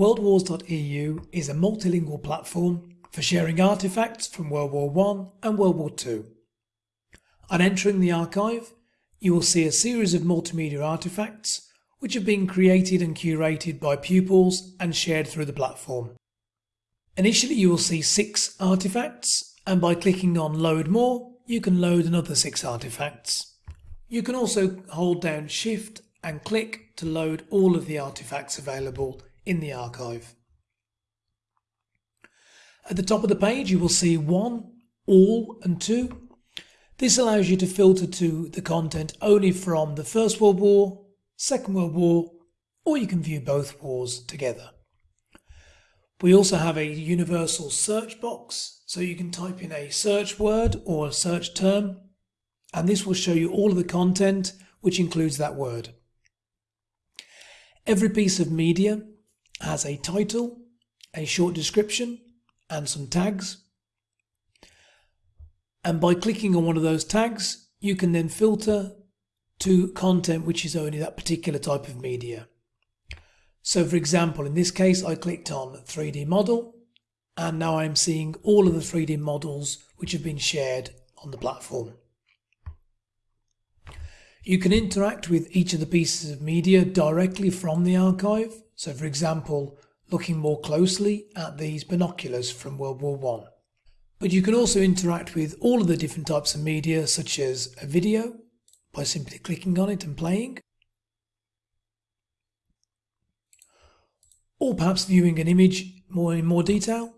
WorldWars.eu is a multilingual platform for sharing artifacts from World War I and World War II. On entering the archive, you will see a series of multimedia artifacts which have been created and curated by pupils and shared through the platform. Initially you will see six artifacts and by clicking on load more you can load another six artifacts. You can also hold down shift and click to load all of the artifacts available in the archive. At the top of the page you will see 1, all and 2. This allows you to filter to the content only from the First World War, Second World War or you can view both wars together. We also have a universal search box so you can type in a search word or a search term and this will show you all of the content which includes that word. Every piece of media has a title, a short description and some tags. And by clicking on one of those tags, you can then filter to content which is only that particular type of media. So for example, in this case, I clicked on 3D model and now I'm seeing all of the 3D models which have been shared on the platform. You can interact with each of the pieces of media directly from the archive. So for example, looking more closely at these binoculars from World War I. But you can also interact with all of the different types of media such as a video by simply clicking on it and playing. Or perhaps viewing an image more in more detail.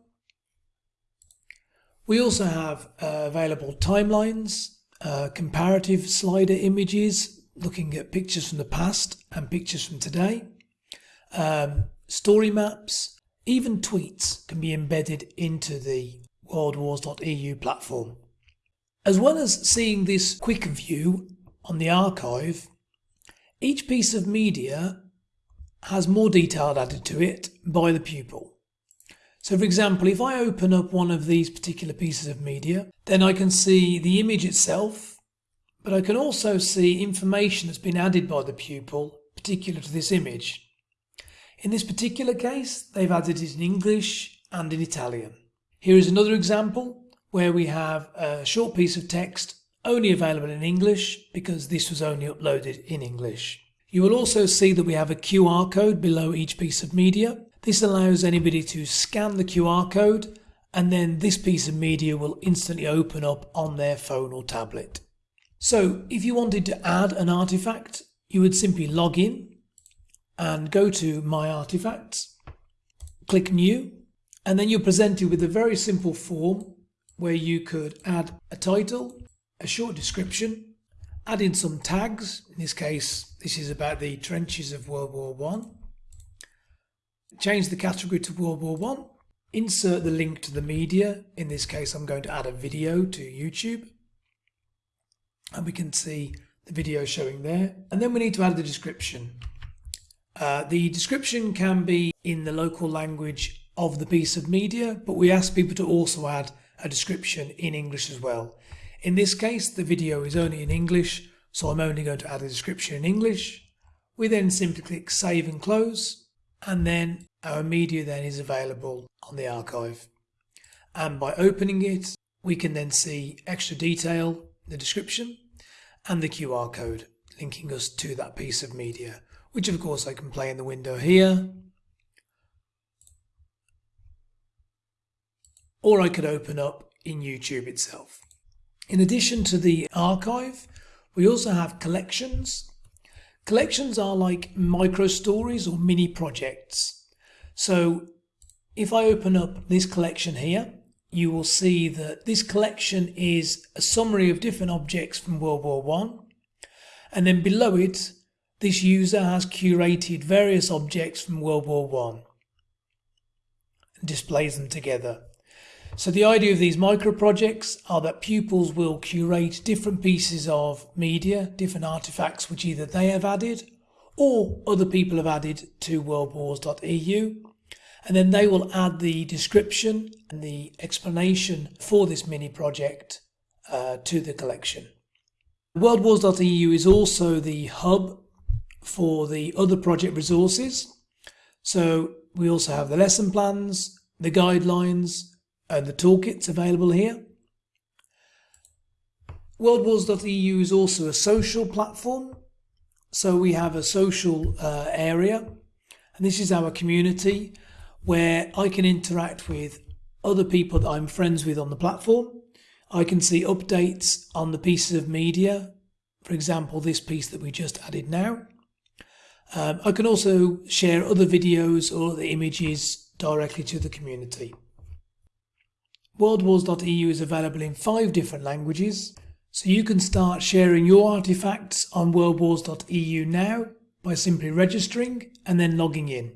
We also have uh, available timelines uh, comparative slider images, looking at pictures from the past and pictures from today, um, story maps, even tweets can be embedded into the worldwars.eu platform. As well as seeing this quick view on the archive, each piece of media has more detail added to it by the pupil. So for example, if I open up one of these particular pieces of media, then I can see the image itself, but I can also see information that's been added by the pupil particular to this image. In this particular case, they've added it in English and in Italian. Here is another example where we have a short piece of text only available in English because this was only uploaded in English. You will also see that we have a QR code below each piece of media this allows anybody to scan the QR code and then this piece of media will instantly open up on their phone or tablet. So if you wanted to add an artifact, you would simply log in and go to My Artifacts, click New, and then you're presented with a very simple form where you could add a title, a short description, add in some tags. In this case, this is about the trenches of World War One change the category to World War One, insert the link to the media. In this case, I'm going to add a video to YouTube. And we can see the video showing there. And then we need to add the description. Uh, the description can be in the local language of the piece of media, but we ask people to also add a description in English as well. In this case, the video is only in English, so I'm only going to add a description in English. We then simply click Save and Close and then our media then is available on the archive. And by opening it, we can then see extra detail, the description, and the QR code linking us to that piece of media, which of course I can play in the window here. Or I could open up in YouTube itself. In addition to the archive, we also have collections Collections are like micro stories or mini projects. So if I open up this collection here, you will see that this collection is a summary of different objects from World War One, and then below it, this user has curated various objects from World War One and displays them together. So the idea of these micro projects are that pupils will curate different pieces of media, different artifacts which either they have added or other people have added to worldwars.eu and then they will add the description and the explanation for this mini project uh, to the collection. Worldwars.eu is also the hub for the other project resources. So we also have the lesson plans, the guidelines, and the toolkits available here. WorldWars.eu is also a social platform. So we have a social uh, area, and this is our community where I can interact with other people that I'm friends with on the platform. I can see updates on the pieces of media, for example, this piece that we just added now. Um, I can also share other videos or the images directly to the community. WorldWars.eu is available in five different languages, so you can start sharing your artifacts on WorldWars.eu now by simply registering and then logging in.